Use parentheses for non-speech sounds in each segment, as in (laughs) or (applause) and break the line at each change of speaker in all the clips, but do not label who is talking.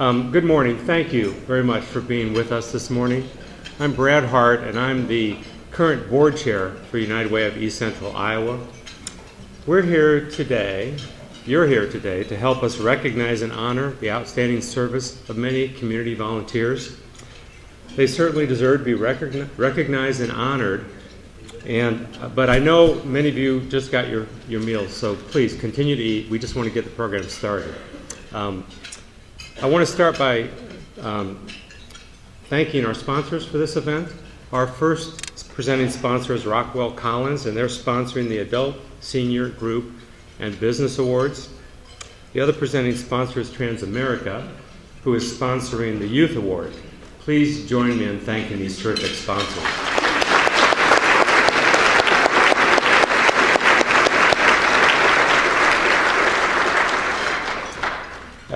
Um, good morning. Thank you very much for being with us this morning. I'm Brad Hart, and I'm the current board chair for United Way of East Central Iowa. We're here today, you're here today, to help us recognize and honor the outstanding service of many community volunteers. They certainly deserve to be recogni- recognized and honored. And, uh, but I know many of you just got your, your meals, so please continue to eat. We just want to get the program started. Um, I want to start by um, thanking our sponsors for this event. Our first presenting sponsor is Rockwell Collins, and they're sponsoring the Adult, Senior, Group, and Business Awards. The other presenting sponsor is Transamerica, who is sponsoring the Youth Award. Please join me in thanking these terrific sponsors.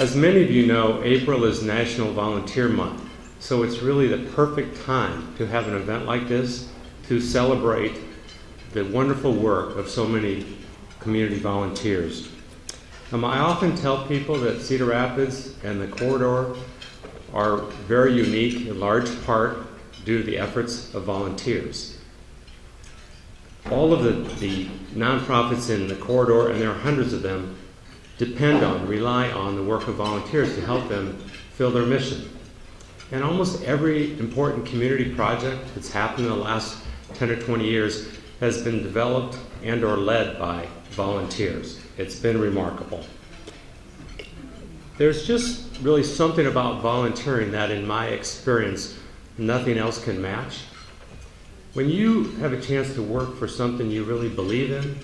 As many of you know, April is National Volunteer Month, so it's really the perfect time to have an event like this to celebrate the wonderful work of so many community volunteers. Um, I often tell people that Cedar Rapids and the corridor are very unique in large part due to the efforts of volunteers. All of the, the nonprofits in the corridor, and there are hundreds of them, depend on, rely on the work of volunteers to help them fill their mission. And almost every important community project that's happened in the last 10 or 20 years has been developed and or led by volunteers. It's been remarkable. There's just really something about volunteering that in my experience nothing else can match. When you have a chance to work for something you really believe in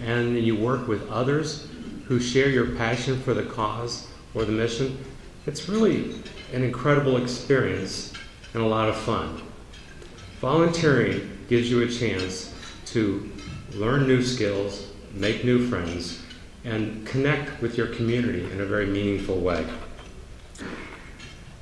and you work with others who share your passion for the cause or the mission, it's really an incredible experience and a lot of fun. Volunteering gives you a chance to learn new skills, make new friends, and connect with your community in a very meaningful way.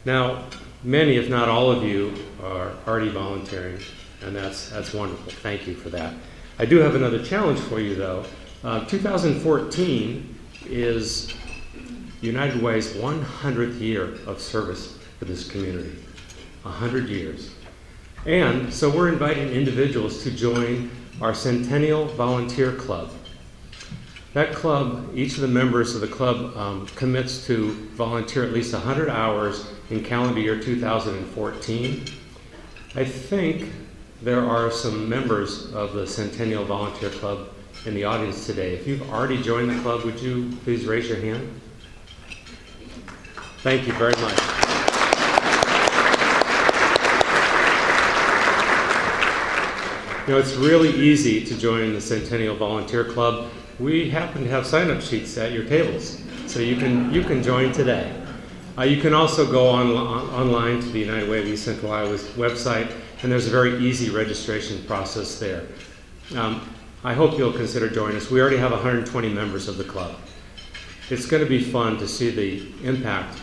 Now, many, if not all of you, are already volunteering, and that's, that's wonderful. Thank you for that. I do have another challenge for you, though. Uh, 2014 is United Way's 100th year of service for this community. 100 years. And so we're inviting individuals to join our Centennial Volunteer Club. That club, each of the members of the club um, commits to volunteer at least 100 hours in calendar year 2014. I think there are some members of the Centennial Volunteer Club in the audience today. If you've already joined the club, would you please raise your hand? Thank you very much. You know, it's really easy to join the Centennial Volunteer Club. We happen to have sign-up sheets at your tables, so you can you can join today. Uh, you can also go on, on, online to the United Way of East Central Iowa's website, and there's a very easy registration process there. Um, I hope you'll consider joining us. We already have 120 members of the club. It's going to be fun to see the impact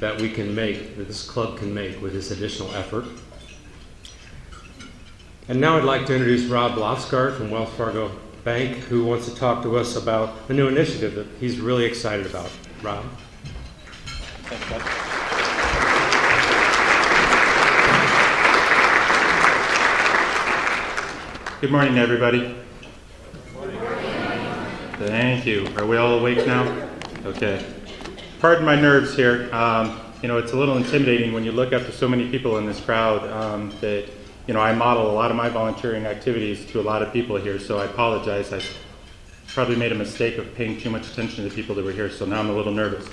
that we can make, that this club can make with this additional effort. And now I'd like to introduce Rob Lofsgaard from Wells Fargo Bank, who wants to talk to us about a new initiative that he's really excited about. Rob?
Thanks. Good morning, everybody. Thank you. Are we all awake now? Okay. Pardon my nerves here. Um, you know, it's a little intimidating when you look up to so many people in this crowd um, that, you know, I model a lot of my volunteering activities to a lot of people here, so I apologize. I probably made a mistake of paying too much attention to the people that were here, so now I'm a little nervous.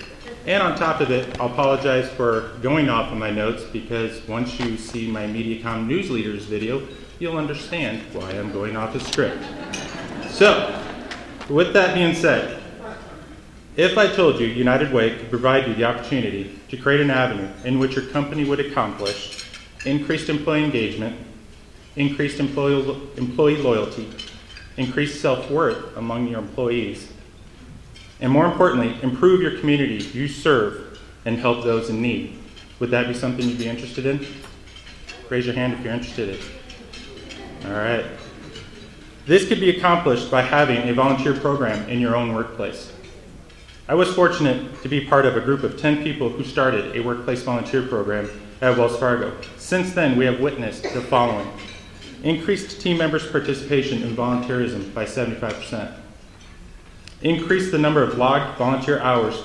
And on top of it, I'll apologize for going off of my notes because once you see my MediaCom News Leaders video, you'll understand why I'm going off the script. So, with that being said, if I told you United Way could provide you the opportunity to create an avenue in which your company would accomplish increased employee engagement, increased employee, employee loyalty, increased self worth among your employees, and more importantly, improve your community you serve and help those in need, would that be something you'd be interested in? Raise your hand if you're interested in. All right. This could be accomplished by having a volunteer program in your own workplace. I was fortunate to be part of a group of 10 people who started a workplace volunteer program at Wells Fargo. Since then, we have witnessed the following increased team members' participation in volunteerism by 75%, increased the number of logged volunteer hours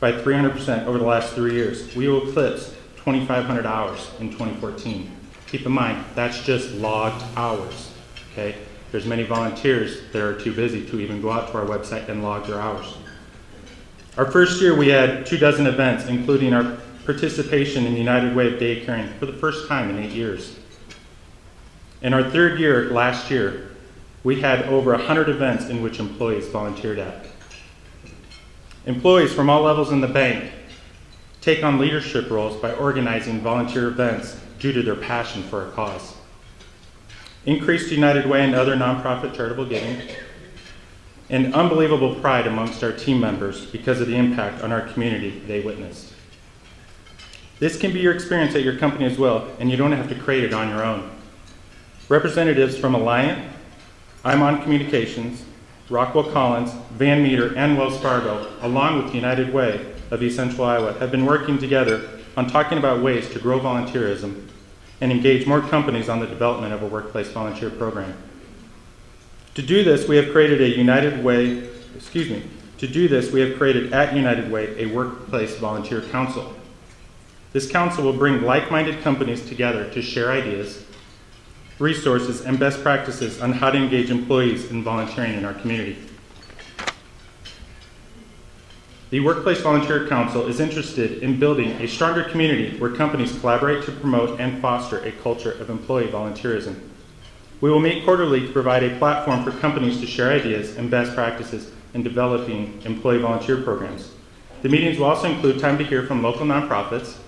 by 300% over the last three years. We will eclipse 2,500 hours in 2014. Keep in mind, that's just logged hours, okay? There's many volunteers that are too busy to even go out to our website and log their hours. Our first year, we had two dozen events, including our participation in United Way of Day Caring for the first time in eight years. In our third year, last year, we had over 100 events in which employees volunteered at. Employees from all levels in the bank take on leadership roles by organizing volunteer events due to their passion for a cause. Increased United Way and other nonprofit charitable giving, and unbelievable pride amongst our team members because of the impact on our community they witnessed. This can be your experience at your company as well, and you don't have to create it on your own. Representatives from Alliant, ImOn Communications, Rockwell Collins, Van Meter, and Wells Fargo, along with United Way of East Central Iowa, have been working together on talking about ways to grow volunteerism and engage more companies on the development of a workplace volunteer program. To do this, we have created a United Way, excuse me, to do this, we have created at United Way a workplace volunteer council. This council will bring like minded companies together to share ideas, resources, and best practices on how to engage employees in volunteering in our community. The Workplace Volunteer Council is interested in building a stronger community where companies collaborate to promote and foster a culture of employee volunteerism. We will meet quarterly to provide a platform for companies to share ideas and best practices in developing employee volunteer programs. The meetings will also include time to hear from local nonprofits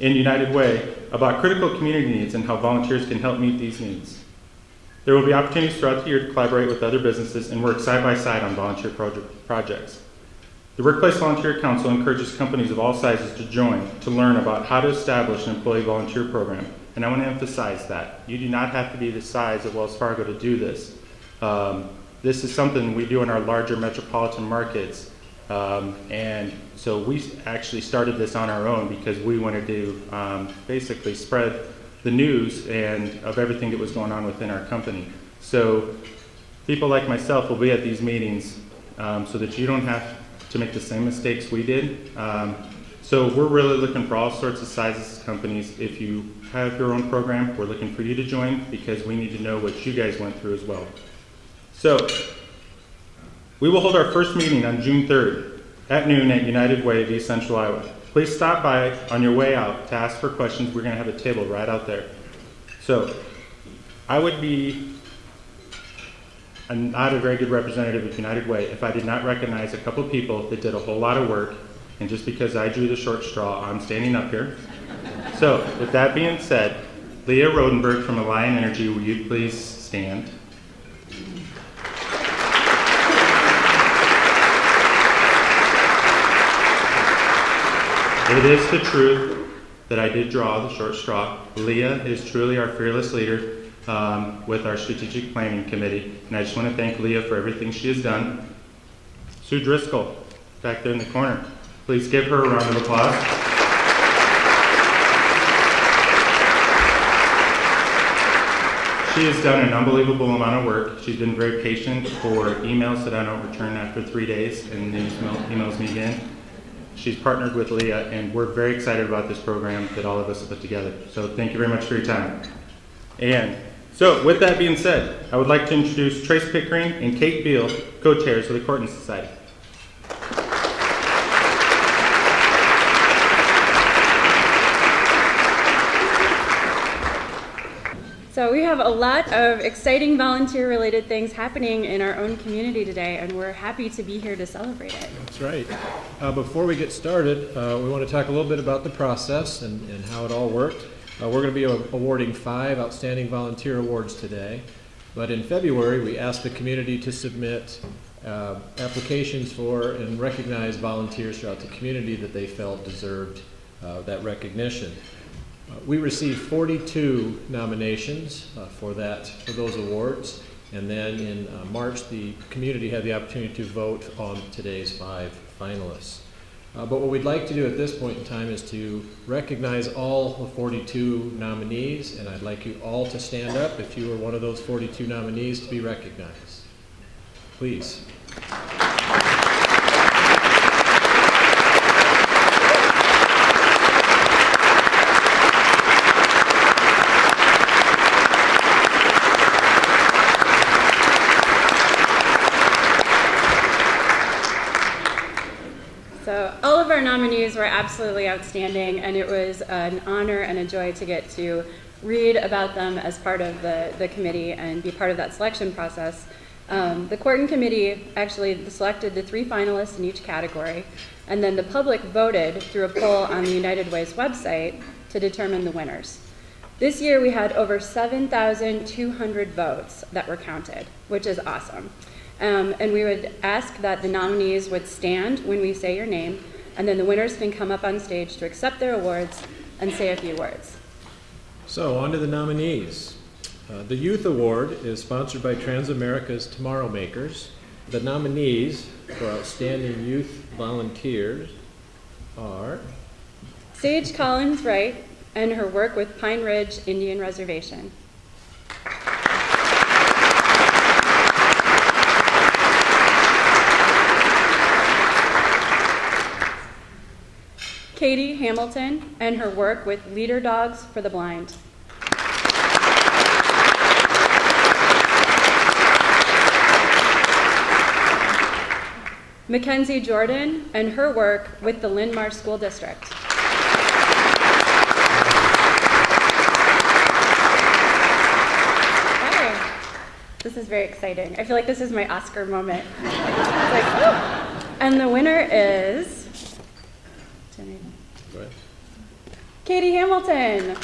in United Way about critical community needs and how volunteers can help meet these needs. There will be opportunities throughout the year to collaborate with other businesses and work side by side on volunteer proje- projects. The Workplace Volunteer Council encourages companies of all sizes to join to learn about how to establish an employee volunteer program. And I want to emphasize that. You do not have to be the size of Wells Fargo to do this. Um, this is something we do in our larger metropolitan markets. Um, and so we actually started this on our own because we wanted to um, basically spread the news and of everything that was going on within our company. So people like myself will be at these meetings um, so that you don't have to make the same mistakes we did. Um, so we're really looking for all sorts of sizes of companies. If you have your own program, we're looking for you to join because we need to know what you guys went through as well. So we will hold our first meeting on June 3rd at noon at United Way of East Central Iowa. Please stop by on your way out to ask for questions. We're going to have a table right out there. So I would be I'm not a very good representative of United Way if I did not recognize a couple people that did a whole lot of work, and just because I drew the short straw, I'm standing up here. So, with that being said, Leah Rodenberg from Alliant Energy, will you please stand? It is the truth that I did draw the short straw. Leah is truly our fearless leader um, with our strategic planning committee, and I just want to thank Leah for everything she has done. Sue Driscoll, back there in the corner, please give her a round of applause. She has done an unbelievable amount of work. She's been very patient for emails that I don't return after three days, and then emails me again. She's partnered with Leah, and we're very excited about this program that all of us have put together. So thank you very much for your time. And so, with that being said, I would like to introduce Trace Pickering and Kate Beal, co-chairs of the Courtney Society.
So we have a lot of exciting volunteer-related things happening in our own community today, and we're happy to be here to celebrate it.
That's right. Uh, before we get started, uh, we want to talk a little bit about the process and, and how it all worked. Uh, we're going to be awarding five outstanding volunteer awards today. But in February, we asked the community to submit uh, applications for and recognize volunteers throughout the community that they felt deserved uh, that recognition. Uh, we received 42 nominations uh, for that for those awards, And then in uh, March, the community had the opportunity to vote on today's five finalists. Uh, But what we'd like to do at this point in time is to recognize all the 42 nominees, and I'd like you all to stand up if you were one of those 42 nominees to be recognized. Please.
So all were absolutely outstanding, and it was an honor and a joy to get to read about them as part of the, the committee and be part of that selection process. Um, the Corton Committee actually selected the three finalists in each category, and then the public voted through a poll on the United Way's website to determine the winners. This year we had over 7,200 votes that were counted, which is awesome. Um, and we would ask that the nominees would stand when we say your name, and then the winners can come up on stage to accept their awards and say a few words.
So, on to the nominees. Uh, the Youth Award is sponsored by Transamerica's Tomorrow Makers. The nominees for Outstanding Youth Volunteers are
Sage Collins Wright and her work with Pine Ridge Indian Reservation. Katie Hamilton and her work with Leader Dogs for the Blind. Mackenzie Jordan and her work with the Linn-Mar School District. Hi. This is very exciting. I feel like this is my Oscar moment. (laughs) Like, woo! And the winner is
ahead.
Katie Hamilton.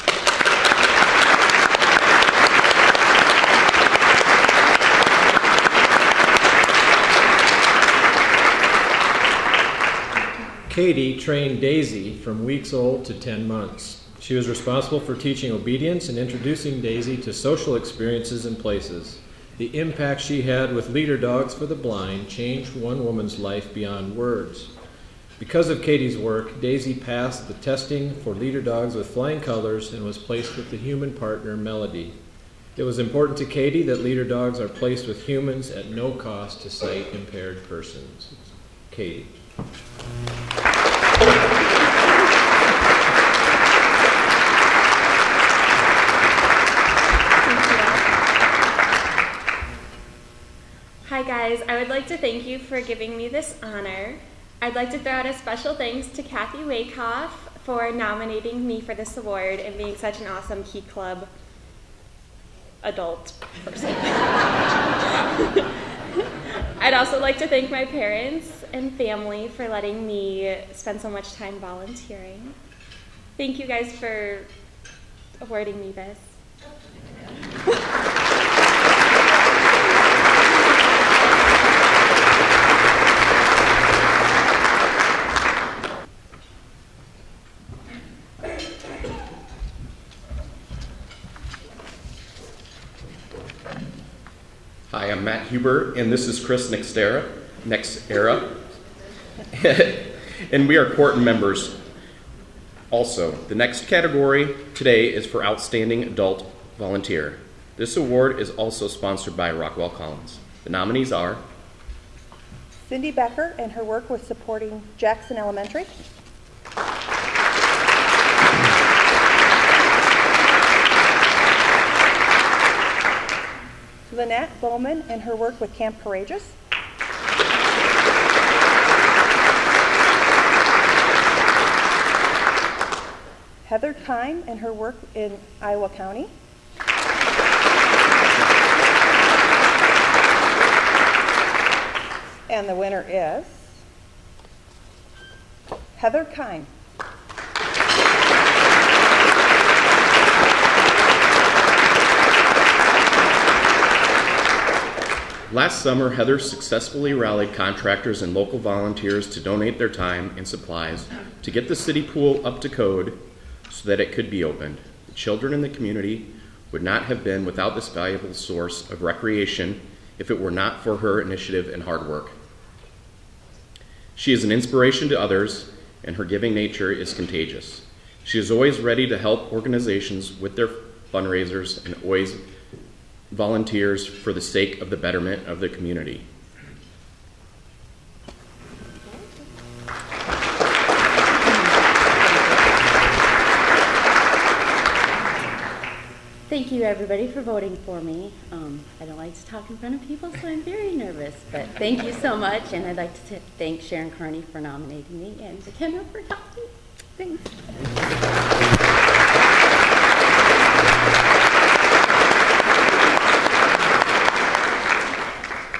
Katie trained Daisy from weeks old to 10 months. She was responsible for teaching obedience and introducing Daisy to social experiences and places. The impact she had with Leader Dogs for the Blind changed one woman's life beyond words. Because of Katie's work, Daisy passed the testing for Leader Dogs with flying colors and was placed with the human partner Melody. It was important to Katie that Leader Dogs are placed with humans at no cost to sight impaired persons. Katie.
Hi guys, I would like to thank you for giving me this honor. I'd like to throw out a special thanks to Kathy Wakehoff for nominating me for this award and being such an awesome Key Club adult person. (laughs) I'd also like to thank my parents and family for letting me spend so much time volunteering. Thank you guys for awarding me this. (laughs)
Matt Huber, and this is Chris Nextera, Next Era. (laughs) and we are Corton members. Also, the next category today is for Outstanding Adult Volunteer. This award is also sponsored by Rockwell Collins. The nominees are
Cindy Becker and her work with supporting Jackson Elementary. Lynette Bowman and her work with Camp Courageous. Heather Kime and her work in Iowa County. And the winner is Heather Kine.
Last summer, Heather successfully rallied contractors and local volunteers to donate their time and supplies to get the city pool up to code so that it could be opened. The children in the community would not have been without this valuable source of recreation if it were not for her initiative and hard work. She is an inspiration to others, and her giving nature is contagious. She is always ready to help organizations with their fundraisers and always volunteers for the sake of the betterment of the community.
Thank you, everybody, for voting for me. Um, I don't like to talk in front of people, so I'm very nervous. But thank you so much, and I'd like to thank Sharon Carney for nominating me and the Kendra for helping. Thanks.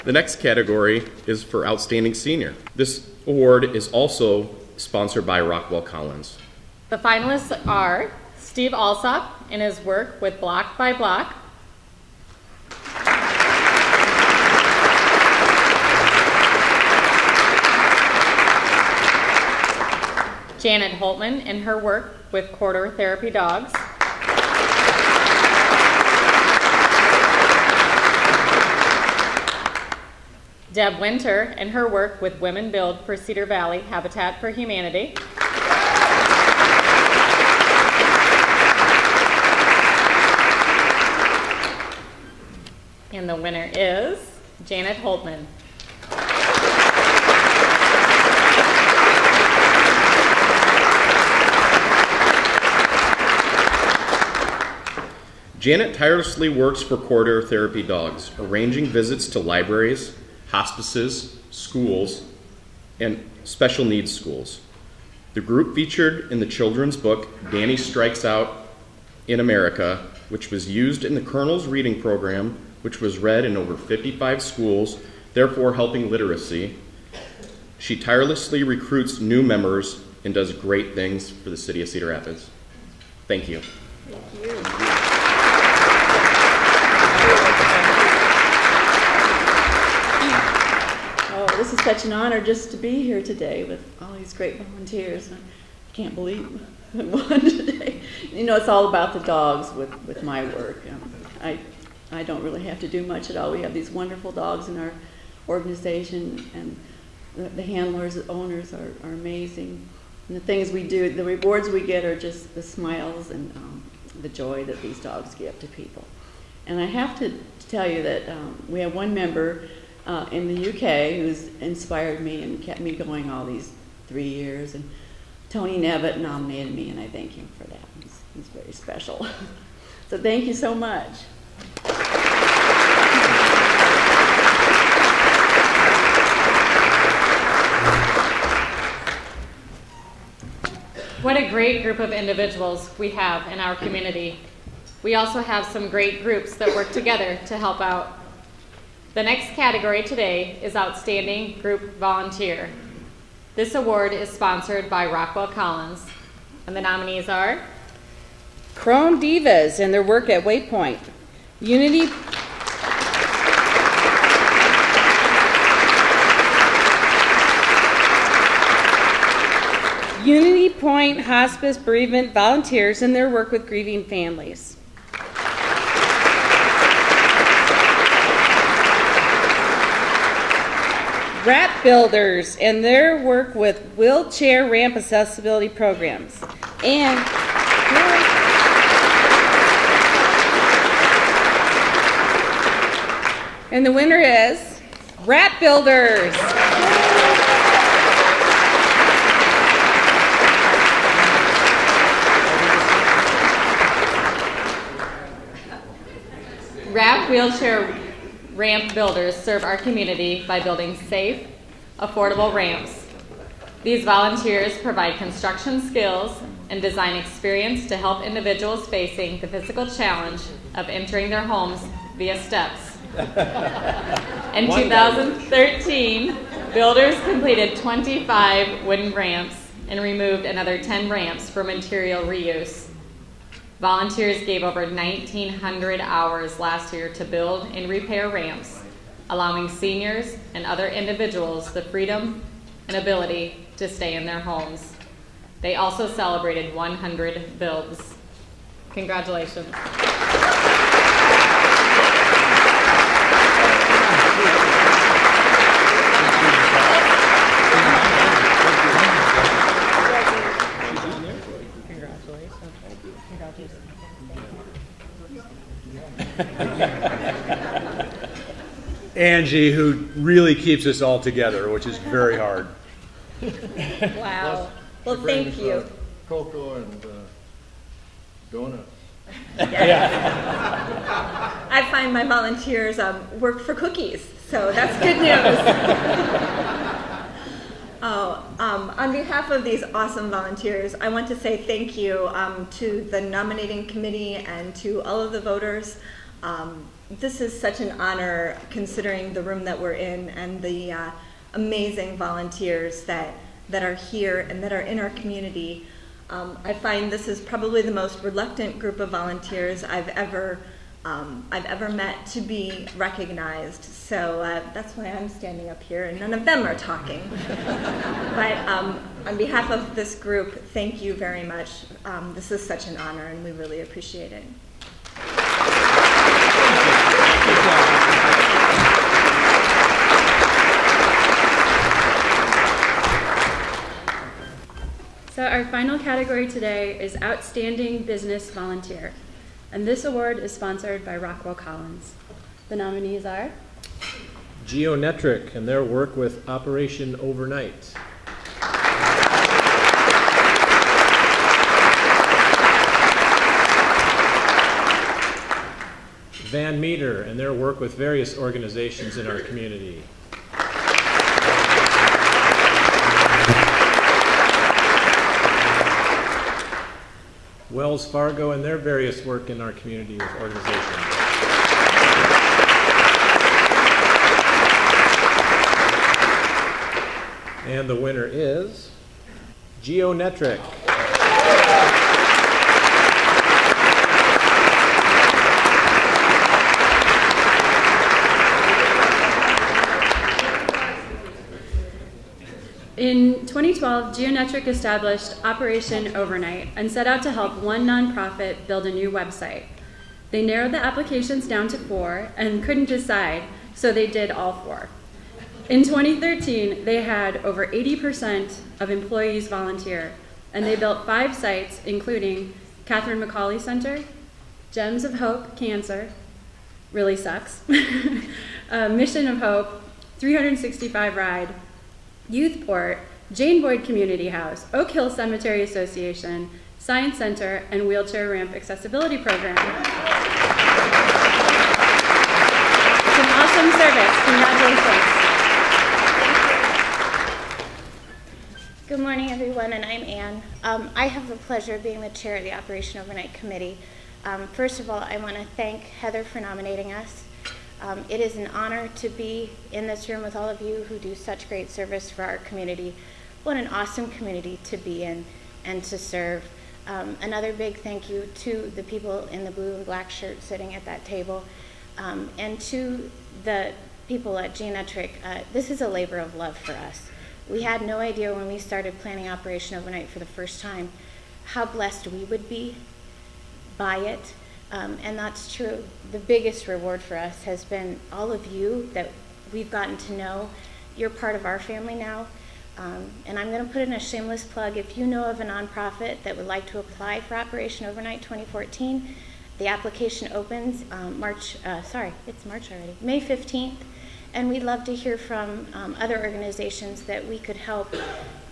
The next category is for Outstanding Senior. This award is also sponsored by Rockwell Collins.
The finalists are Steve Alsop in his work with Block by Block, Janet Holtman in her work with Corridor Therapy Dogs, Deb Winter and her work with Women Build for Cedar Valley Habitat for Humanity. And the winner is Janet Holtman.
Janet tirelessly works for Corridor Therapy Dogs, arranging visits to libraries, hospices, schools, and special needs schools. The group featured in the children's book Danny Strikes Out in America, which was used in the Kernels Reading Program, which was read in over 55 schools, therefore helping literacy. She tirelessly recruits new members and does great things for the city of Cedar Rapids. Thank you.
Oh, this is such an honor just to be here today with all these great volunteers. I can't believe won (laughs) today. You know, it's all about the dogs with, with my work. Um, I, I don't really have to do much at all. We have these wonderful dogs in our organization, and the, the handlers, the owners are, are amazing. And the things we do, the rewards we get are just the smiles and um, the joy that these dogs give to people. And I have to tell you that um, we have one member uh, in the UK who's inspired me and kept me going all these three years. And Tony Nevitt nominated me, and I thank him for that. He's, he's very special. (laughs) so thank you so much.
What a great group of individuals we have in our community. We also have some great groups that work together to help out. The next category today is Outstanding Group Volunteer. This award is sponsored by Rockwell Collins, and the nominees are
Chrome Divas and their work at Waypoint. Unity Unity Point Hospice Bereavement Volunteers and their work with grieving families. RAP Builders and their work with wheelchair ramp accessibility programs. And And the winner is RAP Builders.
RAP wheelchair ramp builders serve our community by building safe, affordable ramps. These volunteers provide construction skills and design experience to help individuals facing the physical challenge of entering their homes via steps. (laughs) In 2013, builders completed 25 wooden ramps and removed another 10 ramps for material reuse. Volunteers gave over 1,900 hours last year to build and repair ramps, allowing seniors and other individuals the freedom and ability to stay in their homes. They also celebrated 100 builds. Congratulations.
Angie, who really keeps us all together, which is very hard.
Wow. Well,
She brings,
thank you.
uh, Cocoa and uh, donuts. (laughs)
I find my volunteers um, work for cookies, so that's good news. (laughs) oh, um, on behalf of these awesome volunteers, I want to say thank you um, to the nominating committee and to all of the voters. This is such an honor considering the room that we're in and the uh, amazing volunteers that, that are here and that are in our community. Um, I find this is probably the most reluctant group of volunteers I've ever um, I've ever met to be recognized. So uh, that's why I'm standing up here, and none of them are talking. (laughs) but um, on behalf of this group, thank you very much. Um, this is such an honor, and we really appreciate it.
So our final category today is Outstanding Business Volunteer. And this award is sponsored by Rockwell Collins. The nominees are
Geonetric and their work with Operation Overnight. Van Meter and their work with various organizations in our community. Wells Fargo and their various work in our community with organizations. And the winner is Geonetric.
In 2012, Geonetric established Operation Overnight and set out to help one nonprofit build a new website. They narrowed the applications down to four and couldn't decide, so they did all four. In 2013, they had over 80% of employees volunteer, and they built five sites, including Catherine McAuley Center, Gems of Hope Cancer, really sucks, (laughs) uh, Mission of Hope, 365 Ride, Youthport, Jane Boyd Community House, Oak Hill Cemetery Association, Science Center, and Wheelchair Ramp Accessibility Program. It's an awesome service. Congratulations.
Good morning, everyone, and I'm Anne. Um, I have the pleasure of being the chair of the Operation Overnight Committee. Um, first of all, I want to thank Heather for nominating us. Um, it is an honor to be in this room with all of you who do such great service for our community. What an awesome community to be in and to serve. Um, another big thank you to the people in the blue and black shirts sitting at that table, um, and to the people at Geonetric. Uh, this is a labor of love for us. We had no idea when we started planning Operation Overnight for the first time how blessed we would be by it. Um, and that's true. The biggest reward for us has been all of you that we've gotten to know. You're part of our family now. Um, and I'm going to put in a shameless plug. If you know of a nonprofit that would like to apply for Operation Overnight 2014, the application opens um, March, uh, sorry, it's March already, May 15th. And we'd love to hear from um, other organizations that we could help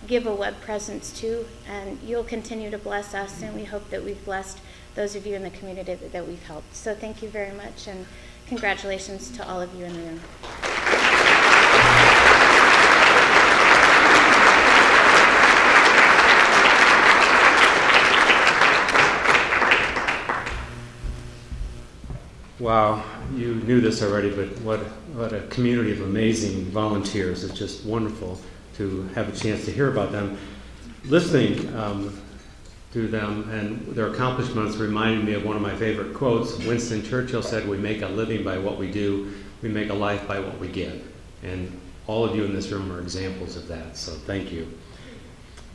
give a web presence to. And you'll continue to bless us, and we hope that we've blessed those of you in the community that, that we've helped. So thank you very much, and congratulations to all of you in the room.
Wow, you knew this already, but what, what a community of amazing volunteers. It's just wonderful to have a chance to hear about them. Listening um, to them and their accomplishments reminded me of one of my favorite quotes. Winston Churchill said, We make a living by what we do, we make a life by what we give. And all of you in this room are examples of that, so thank you.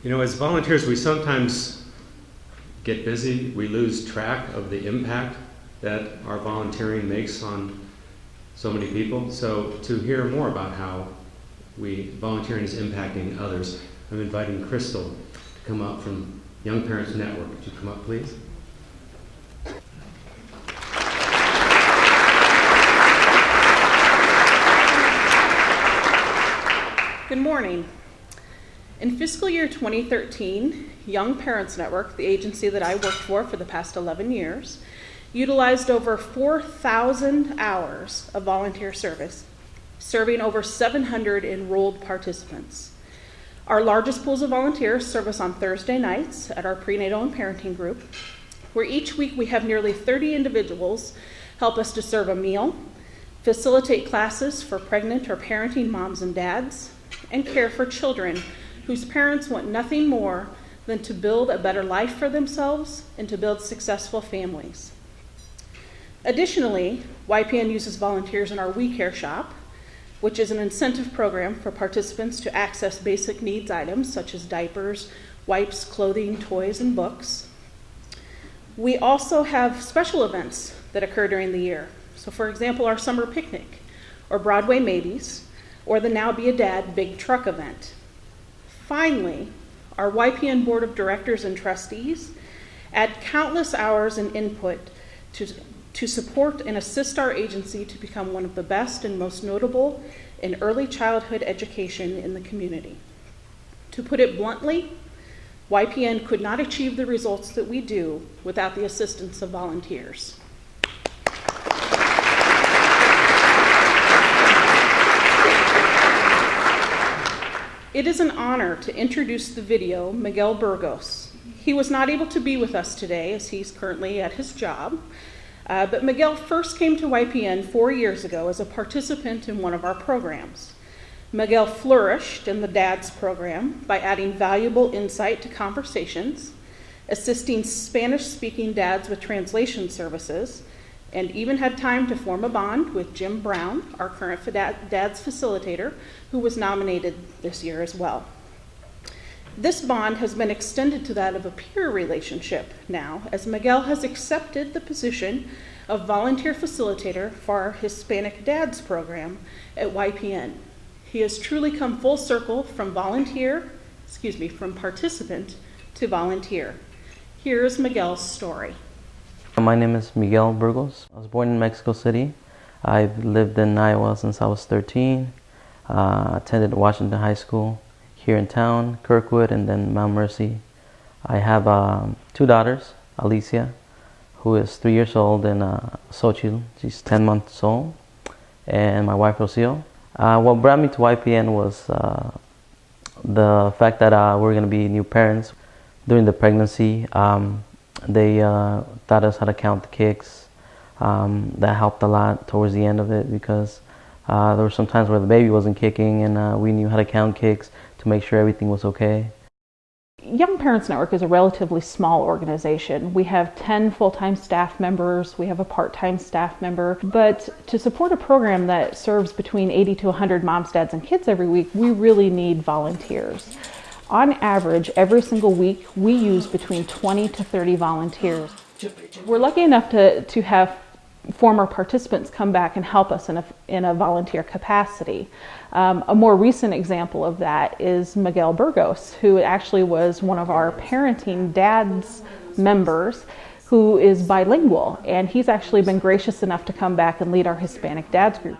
You know, as volunteers, we sometimes get busy, we lose track of the impact that our volunteering makes on so many people. So to hear more about how we volunteering is impacting others, I'm inviting Crystal to come up from Young Parents Network. Would you come up, please?
Good morning. In fiscal year 2013, Young Parents Network, the agency that I worked for for the past 11 years, utilized over 4,000 hours of volunteer service, serving over 700 enrolled participants. Our largest pools of volunteers serve us on Thursday nights at our prenatal and parenting group, where each week we have nearly 30 individuals help us to serve a meal, facilitate classes for pregnant or parenting moms and dads, and care for children whose parents want nothing more than to build a better life for themselves and to build successful families. Additionally, YPN uses volunteers in our We Care shop, which is an incentive program for participants to access basic needs items such as diapers, wipes, clothing, toys, and books. We also have special events that occur during the year. So, for example, our summer picnic, or Broadway Maybes, or the Now Be a Dad Big Truck event. Finally, our YPN Board of Directors and Trustees add countless hours and input to, to support and assist our agency to become one of the best and most notable in early childhood education in the community. To put it bluntly, YPN could not achieve the results that we do without the assistance of volunteers. It is an honor to introduce the video Miguel Burgos. He was not able to be with us today as he's currently at his job, uh, but Miguel first came to YPN four years ago as a participant in one of our programs. Miguel flourished in the DADS program by adding valuable insight to conversations, assisting Spanish speaking dads with translation services, and even had time to form a bond with Jim Brown, our current DADS facilitator, who was nominated this year as well. This bond has been extended to that of a peer relationship now, as Miguel has accepted the position of volunteer facilitator for our Hispanic Dads program at YPN. He has truly come full circle from volunteer, excuse me, from participant to volunteer. Here's Miguel's story.
My name is Miguel Burgos. I was born in Mexico City. I've lived in Iowa since I was 13. Uh, attended Washington High School here in town, Kirkwood, and then Mount Mercy. I have um, two daughters, Alicia, who is three years old, and uh, Xochitl, she's 10 months old, and my wife, Rocio. Uh, what brought me to YPN was uh, the fact that uh, we're going to be new parents. During the pregnancy, um, they uh, taught us how to count the kicks. Um, that helped a lot towards the end of it because uh, there were some times where the baby wasn't kicking and uh, we knew how to count kicks to make sure everything was okay.
Young Parents Network is a relatively small organization. We have 10 full time staff members, we have a part time staff member, but to support a program that serves between 80 to 100 moms, dads, and kids every week, we really need volunteers. On average, every single week, we use between 20 to 30 volunteers. We're lucky enough to, to have former participants come back and help us in a, in a volunteer capacity. Um, a more recent example of that is Miguel Burgos, who actually was one of our parenting dads members who is bilingual, and he's actually been gracious enough to come back and lead our Hispanic dads group.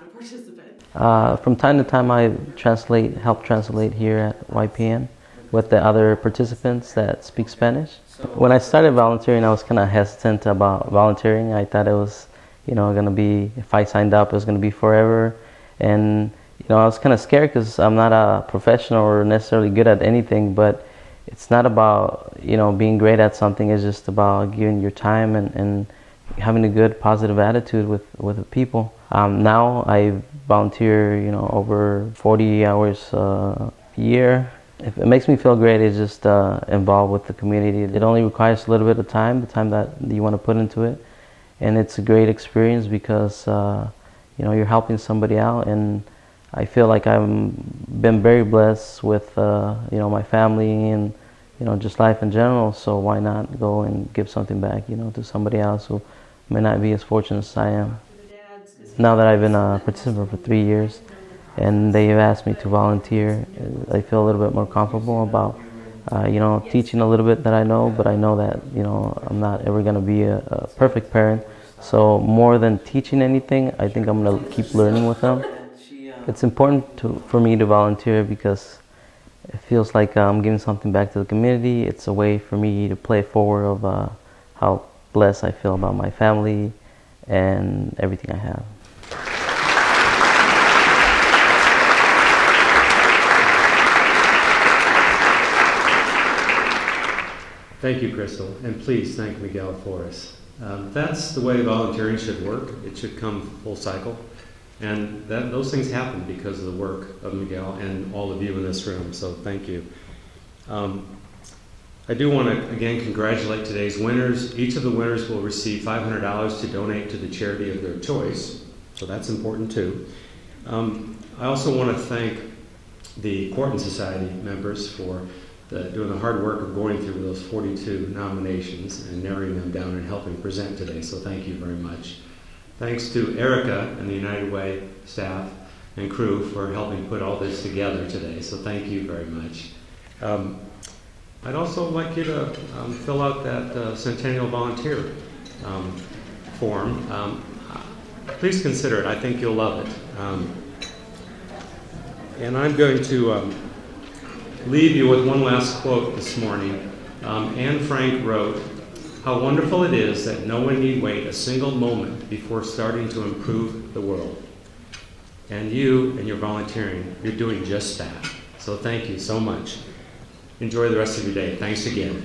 Uh, from time to time, I translate, help translate here at YPN with the other participants that speak Spanish. When I started volunteering, I was kind of hesitant about volunteering. I thought it was, you know, going to be, if I signed up, it was going to be forever. And, you know, I was kind of scared because I'm not a professional or necessarily good at anything, but it's not about, you know, being great at something. It's just about giving your time and, and having a good, positive attitude with, with people. Um, now I volunteer, you know, over 40 hours uh, a year if it makes me feel great, it's just uh, involved with the community. It only requires a little bit of time, the time that you want to put into it, and it's a great experience because uh, you know you're helping somebody out, and I feel like I've been very blessed with uh, you know my family and you know just life in general. So why not go and give something back, you know, to somebody else who may not be as fortunate as I am. Now that I've been a participant for three years and they've asked me to volunteer. I feel a little bit more comfortable about uh, you know, teaching a little bit that I know, but I know that, you know, I'm not ever going to be a, a perfect parent. So more than teaching anything, I think I'm going to keep learning with them. It's important to, for me to volunteer because it feels like I'm giving something back to the community. It's a way for me to play forward of uh, how blessed I feel about my family and everything I have.
Thank you, Crystal, and please thank Miguel for us. Um, that's the way volunteering should work. It should come full cycle. And that, those things happen because of the work of Miguel and all of you in this room, so thank you. Um, I do want to again congratulate today's winners. Each of the winners will receive $500 to donate to the charity of their choice, so that's important too. Um, I also want to thank the Quarton Society members for the, doing the hard work of going through those 42 nominations and narrowing them down and helping present today, so thank you very much. Thanks to Erica and the United Way staff and crew for helping put all this together today, so thank you very much. Um, I'd also like you to um, fill out that uh, Centennial Volunteer um, form. Um, please consider it. I think you'll love it. Um, and I'm going to um, leave you with one last quote this morning. Anne Frank wrote, How wonderful it is that no one need wait a single moment before starting to improve the world. And you and your volunteering, you're doing just that. So thank you so much. Enjoy the rest of your day. Thanks again.